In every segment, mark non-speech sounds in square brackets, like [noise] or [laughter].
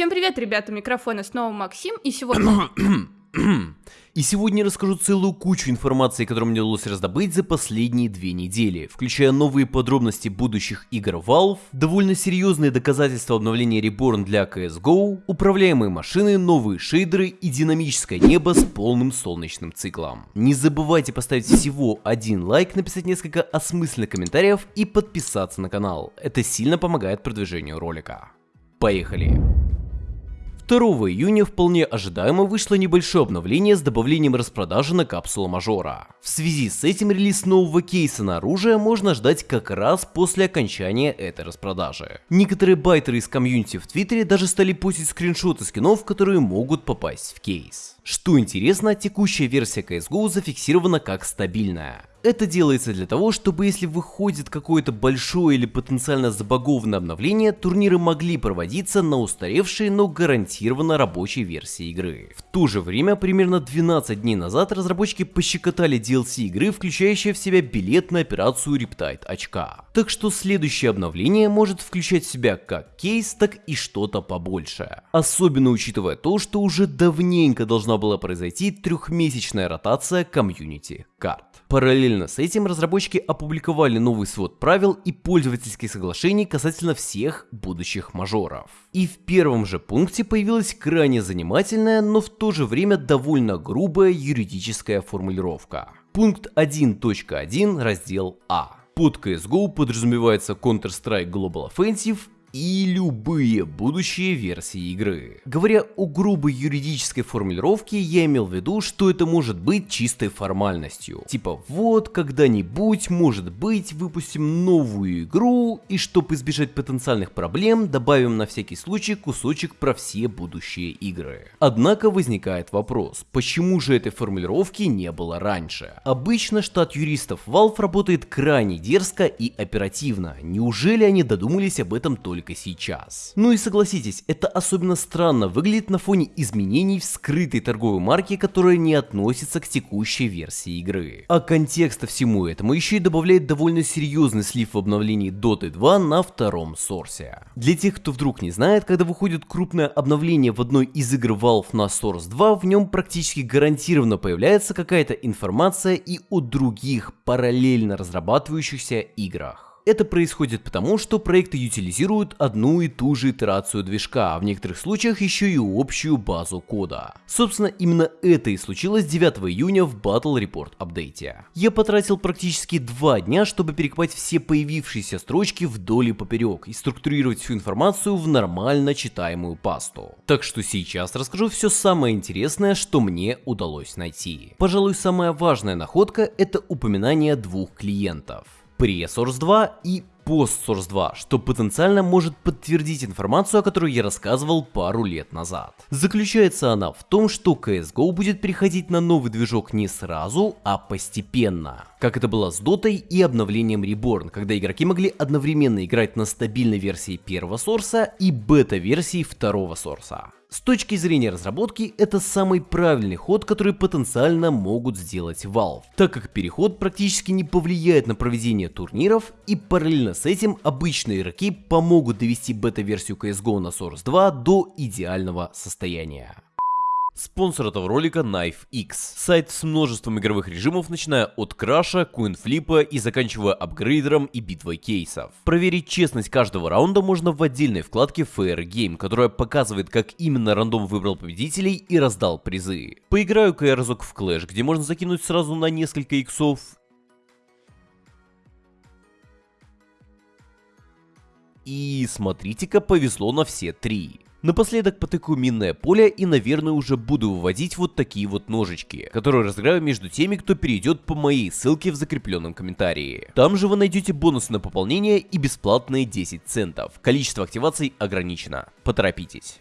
Всем привет, ребята, микрофона снова Максим, и сегодня... [coughs] И сегодня расскажу целую кучу информации, которую мне удалось раздобыть за последние две недели, включая новые подробности будущих игр Valve, довольно серьезные доказательства обновления Reborn для CSGO, управляемые машины, новые шейдеры и динамическое небо с полным солнечным циклом. Не забывайте поставить всего один лайк, написать несколько осмысленных комментариев и подписаться на канал. Это сильно помогает продвижению ролика. Поехали! 2 июня вполне ожидаемо вышло небольшое обновление с добавлением распродажи на капсулу мажора. В связи с этим релиз нового кейса на оружие можно ждать как раз после окончания этой распродажи. Некоторые байтеры из комьюнити в твиттере даже стали постить скриншоты скинов, которые могут попасть в кейс. Что интересно, текущая версия CSGO зафиксирована как стабильная. Это делается для того, чтобы если выходит какое-то большое или потенциально забагованное обновление, турниры могли проводиться на устаревшей, но гарантированно рабочей версии игры. В то же время, примерно 12 дней назад разработчики пощекотали DLC игры, включающие в себя билет на операцию Riptide очка. Так что следующее обновление может включать в себя как кейс, так и что-то побольше. Особенно учитывая то, что уже давненько должна была произойти трехмесячная ротация комьюнити карт. Параллельно с этим разработчики опубликовали новый свод правил и пользовательских соглашений касательно всех будущих мажоров. И в первом же пункте появилась крайне занимательная, но в то же время довольно грубая юридическая формулировка. Пункт 1.1 раздел А. Под CSGO подразумевается Counter-Strike Global Offensive и любые будущие версии игры. Говоря о грубой юридической формулировке, я имел в виду, что это может быть чистой формальностью. Типа вот когда-нибудь, может быть, выпустим новую игру и чтобы избежать потенциальных проблем, добавим на всякий случай кусочек про все будущие игры. Однако возникает вопрос, почему же этой формулировки не было раньше? Обычно штат юристов Valve работает крайне дерзко и оперативно. Неужели они додумались об этом только только сейчас. Ну и согласитесь, это особенно странно выглядит на фоне изменений в скрытой торговой марке, которая не относится к текущей версии игры. А контекста всему этому еще и добавляет довольно серьезный слив в обновлении Dota 2 на втором сорсе. Для тех, кто вдруг не знает, когда выходит крупное обновление в одной из игр Valve на Source 2, в нем практически гарантированно появляется какая-то информация и о других параллельно разрабатывающихся играх. Это происходит потому, что проекты утилизируют одну и ту же итерацию движка, а в некоторых случаях еще и общую базу кода. Собственно, именно это и случилось 9 июня в Battle Report апдейте. Я потратил практически два дня, чтобы перекопать все появившиеся строчки вдоль и поперек и структурировать всю информацию в нормально читаемую пасту. Так что сейчас расскажу все самое интересное, что мне удалось найти. Пожалуй, самая важная находка это упоминание двух клиентов pre-Source 2 и пост-Source 2, что потенциально может подтвердить информацию, о которой я рассказывал пару лет назад. Заключается она в том, что CSGO будет переходить на новый движок не сразу, а постепенно. Как это было с Dota и обновлением Reborn, когда игроки могли одновременно играть на стабильной версии первого сорса и бета-версии второго сорса. С точки зрения разработки, это самый правильный ход, который потенциально могут сделать Valve, так как переход практически не повлияет на проведение турниров и параллельно с этим обычные игроки помогут довести бета-версию CSGO на Source 2 до идеального состояния. Спонсор этого ролика Knife X. Сайт с множеством игровых режимов, начиная от краша, куинфлипа и заканчивая апгрейдером и битвой кейсов. Проверить честность каждого раунда можно в отдельной вкладке Fair Game, которая показывает, как именно рандом выбрал победителей и раздал призы. Поиграю-ка я разок в Clash, где можно закинуть сразу на несколько иксов И смотрите-ка, повезло на все три. Напоследок потыкаю минное поле и, наверное, уже буду выводить вот такие вот ножички, которые разыграю между теми, кто перейдет по моей ссылке в закрепленном комментарии. Там же вы найдете бонусы на пополнение и бесплатные 10 центов. Количество активаций ограничено. Поторопитесь.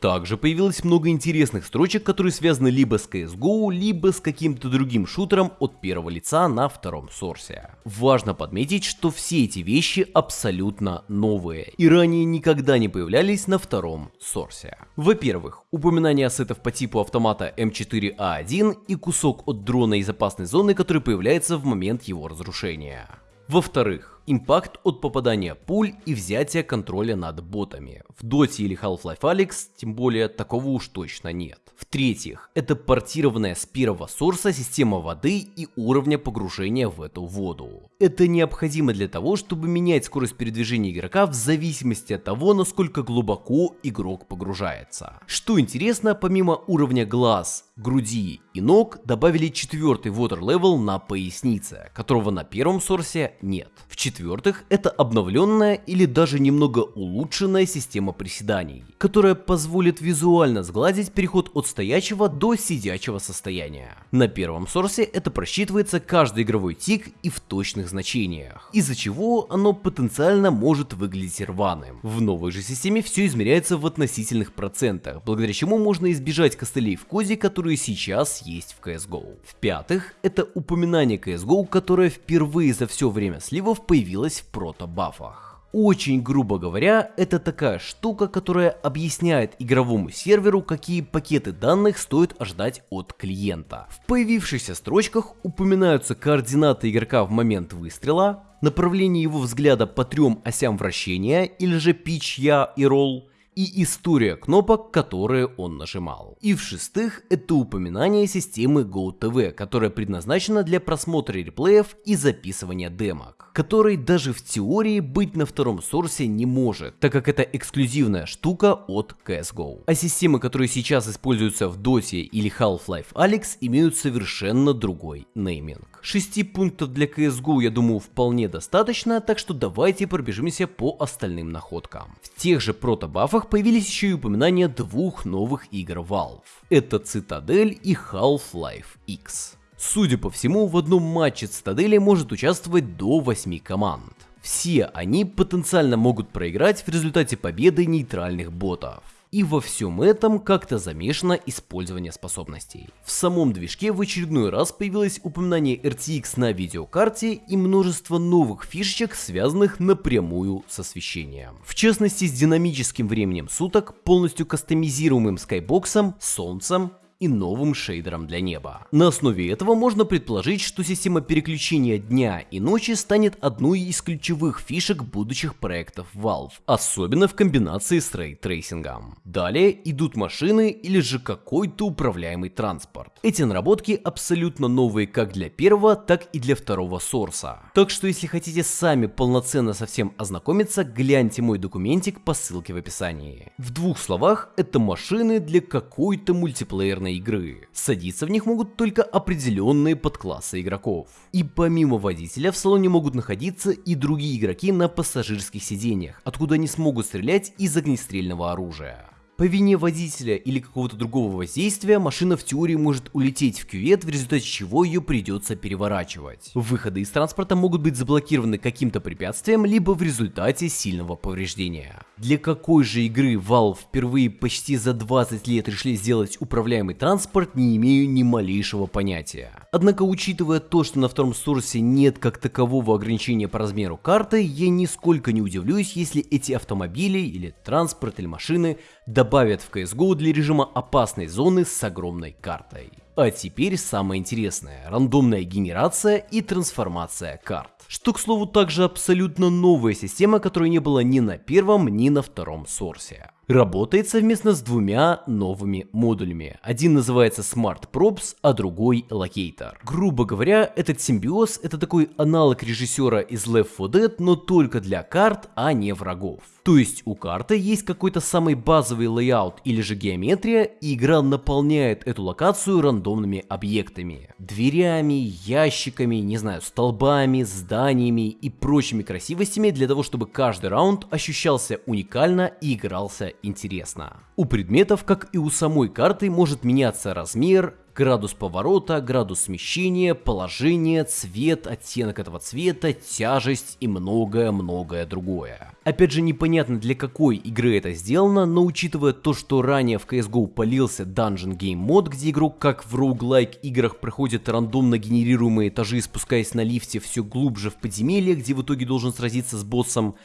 Также появилось много интересных строчек, которые связаны либо с CSGO, либо с каким-то другим шутером от первого лица на втором сорсе. Важно подметить, что все эти вещи абсолютно новые и ранее никогда не появлялись на втором сорсе. Во-первых, упоминание ассетов по типу автомата М4А1 и кусок от дрона из опасной зоны, который появляется в момент его разрушения. Во-вторых, импакт от попадания пуль и взятия контроля над ботами. В Доте или Half-Life Alyx, тем более, такого уж точно нет. В-третьих, это портированная с первого сорса система воды и уровня погружения в эту воду. Это необходимо для того, чтобы менять скорость передвижения игрока в зависимости от того, насколько глубоко игрок погружается. Что интересно, помимо уровня глаз, груди и ног, добавили четвертый water level на пояснице, которого на первом сорсе нет. В-четвертых, это обновленная или даже немного улучшенная система приседаний, которая позволит визуально сгладить переход от стоячего до сидячего состояния. На первом сорсе это просчитывается каждый игровой тик и в точных значениях, из-за чего оно потенциально может выглядеть рваным. В новой же системе все измеряется в относительных процентах, благодаря чему можно избежать костылей в коде, которые сейчас есть в CSGO. В-пятых, это упоминание CSGO, которое впервые за все время сливов появилось в прото-бафах. Очень грубо говоря, это такая штука, которая объясняет игровому серверу, какие пакеты данных стоит ожидать от клиента. В появившихся строчках упоминаются координаты игрока в момент выстрела, направление его взгляда по трем осям вращения, или же pitch, я и roll, и история кнопок, которые он нажимал. И в-шестых, это упоминание системы GoTV, которая предназначена для просмотра реплеев и записывания демок, который даже в теории быть на втором сорсе не может, так как это эксклюзивная штука от CSGO. А системы, которые сейчас используются в Dota или Half-Life Alyx, имеют совершенно другой нейминг. 6 пунктов для CSGO, я думаю, вполне достаточно, так что давайте пробежимся по остальным находкам. В тех же протобафах появились еще и упоминания двух новых игр Valve. Это Цитадель и Half-Life X. Судя по всему, в одном матче Цитадели может участвовать до 8 команд. Все они потенциально могут проиграть в результате победы нейтральных ботов. И во всем этом как-то замешано использование способностей. В самом движке в очередной раз появилось упоминание RTX на видеокарте и множество новых фишечек, связанных напрямую с освещением. В частности с динамическим временем суток, полностью кастомизируемым skybox ом, солнцем и новым шейдером для неба. На основе этого можно предположить, что система переключения дня и ночи станет одной из ключевых фишек будущих проектов Valve, особенно в комбинации с ray tracing ом. Далее идут машины или же какой-то управляемый транспорт. Эти наработки абсолютно новые как для первого, так и для второго Source а. Так что если хотите сами полноценно со всем ознакомиться, гляньте мой документик по ссылке в описании. В двух словах, это машины для какой-то мультиплеерной полноценной игры. Садиться в них могут только определенные подклассы игроков. И помимо водителя в салоне могут находиться и другие игроки на пассажирских сиденьях, откуда они смогут стрелять из огнестрельного оружия. По вине водителя или какого-то другого воздействия машина в теории может улететь в кювет, в результате чего ее придется переворачивать. Выходы из транспорта могут быть заблокированы каким-то препятствием, либо в результате сильного повреждения. Для какой же игры Valve впервые почти за 20 лет решили сделать управляемый транспорт, не имею ни малейшего понятия. Однако, учитывая то, что на втором сорсе нет как такового ограничения по размеру карты, я нисколько не удивлюсь, если эти автомобили или транспорт или машины добавят в CSGO для режима опасной зоны с огромной картой. А теперь самое интересное – рандомная генерация и трансформация карт. Что, к слову, также абсолютно новая система, которой не было ни на первом, ни на втором сорсе работает совместно с двумя новыми модулями. Один называется Smart Props, а другой Locator. Грубо говоря, этот симбиоз это такой аналог режиссера из Left 4 Dead, но только для карт, а не врагов. То есть у карты есть какой-то самый базовый layout или же геометрия, и игра наполняет эту локацию рандомными объектами. Дверями, ящиками, не знаю, столбами, зданиями и прочими красивостями для того, чтобы каждый раунд ощущался уникально и игрался интересно. У предметов, как и у самой карты, может меняться размер, градус поворота, градус смещения, положение, цвет, оттенок этого цвета, тяжесть и многое-многое другое. Опять же непонятно для какой игры это сделано, но учитывая то, что ранее в CSGO полился Dungeon Game мод, где игрок как в roguelike играх проходит рандомно генерируемые этажи, спускаясь на лифте все глубже в подземелье, где в итоге должен сразиться с боссом,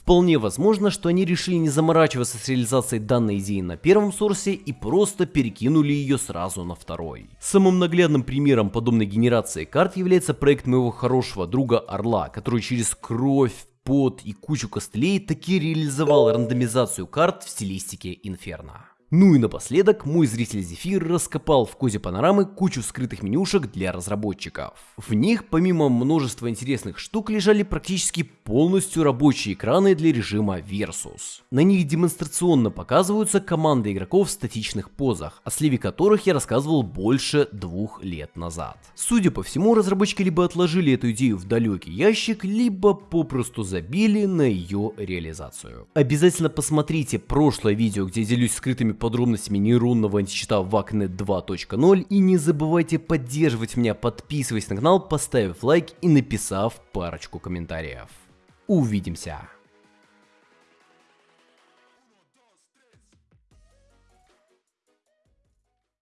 Вполне возможно, что они решили не заморачиваться с реализацией данной идеи на первом сорсе и просто перекинули ее сразу на второй. Самым наглядным примером подобной генерации карт является проект моего хорошего друга Орла, который через кровь, пот и кучу костылей таки реализовал рандомизацию карт в стилистике Инферно. Ну и напоследок, мой зритель Зефир раскопал в козе панорамы кучу скрытых менюшек для разработчиков. В них, помимо множества интересных штук, лежали практически полностью рабочие экраны для режима Versus. На них демонстрационно показываются команды игроков в статичных позах, о сливе которых я рассказывал больше двух лет назад. Судя по всему, разработчики либо отложили эту идею в далекий ящик, либо попросту забили на ее реализацию. Обязательно посмотрите прошлое видео, где я делюсь скрытыми подробностями нейронного античита VACnet 2.0 и не забывайте поддерживать меня, подписываясь на канал, поставив лайк и написав парочку комментариев. Увидимся!